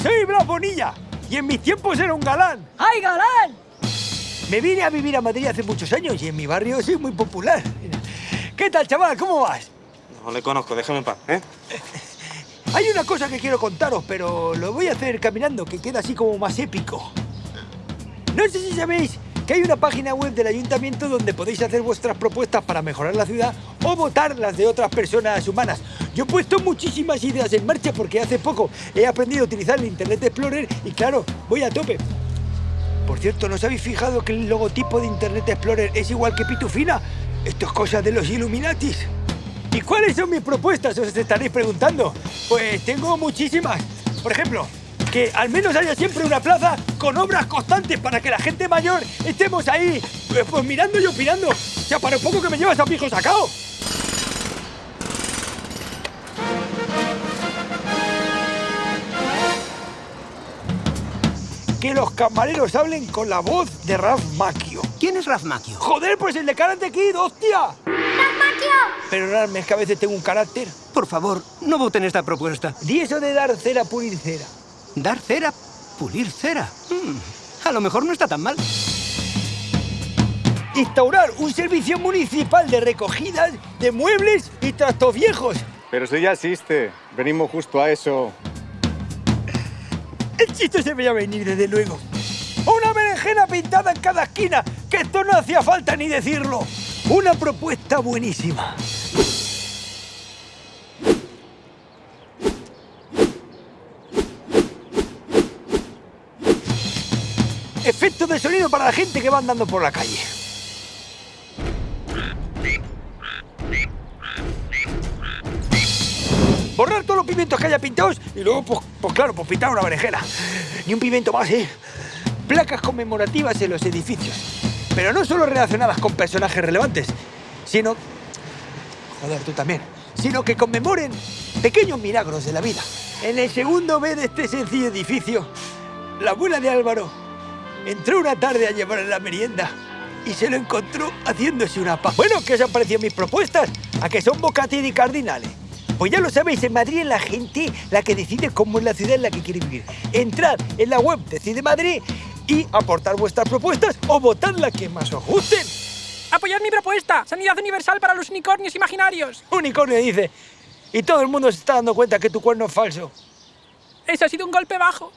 soy Blas Bonilla y en mis tiempos era un galán. ¡Ay, galán! Me vine a vivir a Madrid hace muchos años y en mi barrio soy muy popular. ¿Qué tal, chaval? ¿Cómo vas? No le conozco, déjame en paz, ¿eh? Hay una cosa que quiero contaros, pero lo voy a hacer caminando, que queda así como más épico. No sé si sabéis que hay una página web del ayuntamiento donde podéis hacer vuestras propuestas para mejorar la ciudad o votar las de otras personas humanas. Yo he puesto muchísimas ideas en marcha porque hace poco he aprendido a utilizar el Internet Explorer y claro, voy a tope. Por cierto, ¿no os habéis fijado que el logotipo de Internet Explorer es igual que Pitufina? Esto es cosa de los Illuminatis. ¿Y cuáles son mis propuestas? Os estaréis preguntando. Pues tengo muchísimas. Por ejemplo, que al menos haya siempre una plaza con obras constantes para que la gente mayor estemos ahí, pues, pues mirando y opinando. O sea, para un poco que me llevas a mi hijo sacado. Que los camareros hablen con la voz de Ralph Macchio. ¿Quién es Ralph Macchio? ¡Joder, pues el de Karate Kid, hostia! Pero Ralph, es que a veces tengo un carácter. Por favor, no voten esta propuesta. Di eso de dar cera, pulir cera. Dar cera, pulir cera. Hmm, a lo mejor no está tan mal. Instaurar un servicio municipal de recogidas de muebles y trastos viejos. Pero eso ya existe. Venimos justo a eso. El chiste se veía venir, desde luego. Una berenjena pintada en cada esquina, que esto no hacía falta ni decirlo. Una propuesta buenísima. Efecto de sonido para la gente que va andando por la calle. Pimientos que haya pintados y luego, pues, pues claro, pues pintar una berenjena. Ni un pimiento más, ¿eh? Placas conmemorativas en los edificios. Pero no solo relacionadas con personajes relevantes, sino... Joder, tú también. Sino que conmemoren pequeños milagros de la vida. En el segundo B de este sencillo edificio, la abuela de Álvaro entró una tarde a llevar la merienda y se lo encontró haciéndose una pa... Bueno, ¿qué os han parecido mis propuestas? ¿A que son bocatini cardinales? Pues ya lo sabéis, en Madrid es la gente la que decide cómo es la ciudad en la que quiere vivir. Entrad en la web Decide Madrid y aportar vuestras propuestas o votar la que más os gusten. ¡Apoyad mi propuesta! ¡Sanidad universal para los unicornios imaginarios! Unicornio dice. Y todo el mundo se está dando cuenta que tu cuerno es falso. Ese ha sido un golpe bajo.